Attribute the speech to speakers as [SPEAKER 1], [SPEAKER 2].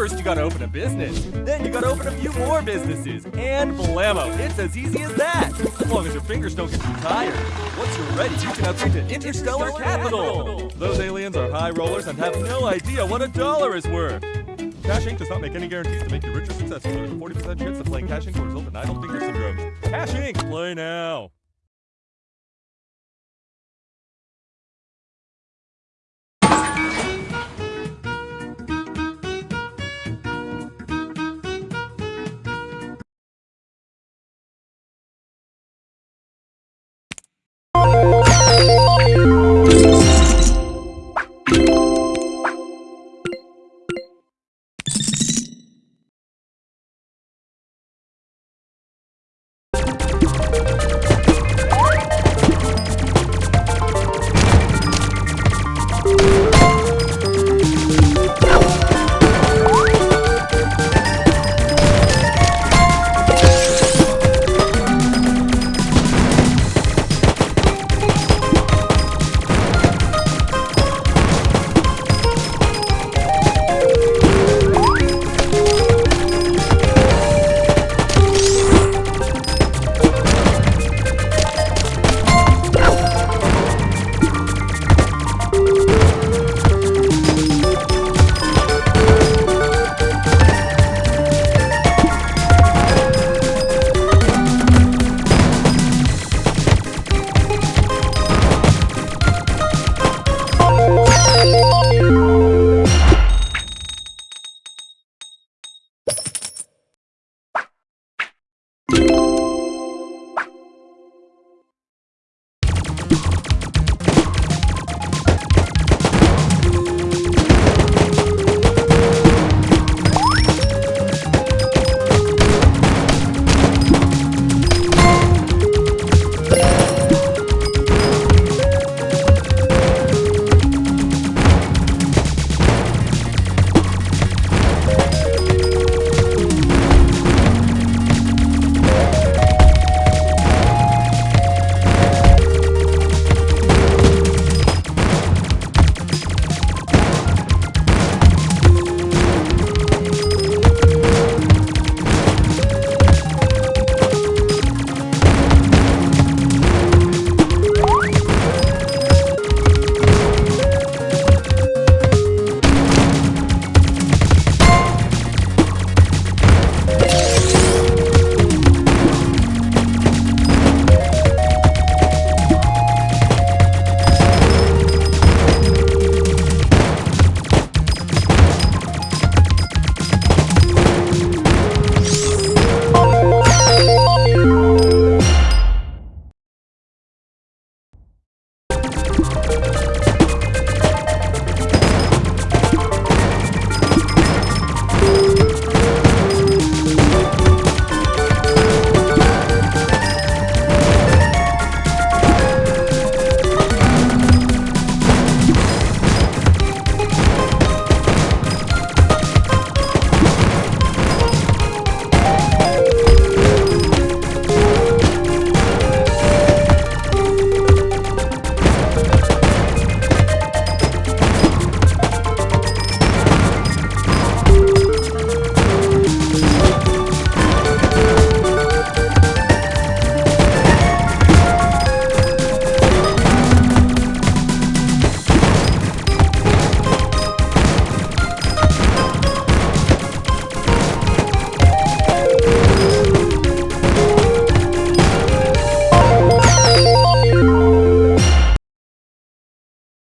[SPEAKER 1] First, you gotta open a business. Then you gotta open a few more businesses. And blammo, it's as easy as that. As long as your fingers don't get too tired. Once you're ready, you can upgrade to Interstellar Capital. Those aliens are high rollers and have no idea what a dollar is worth. Cash Inc. does not make any guarantees to make you rich or successful. There's a 40% chance of playing Cash Inc. will result in idle finger syndrome. Cash Inc. Play now.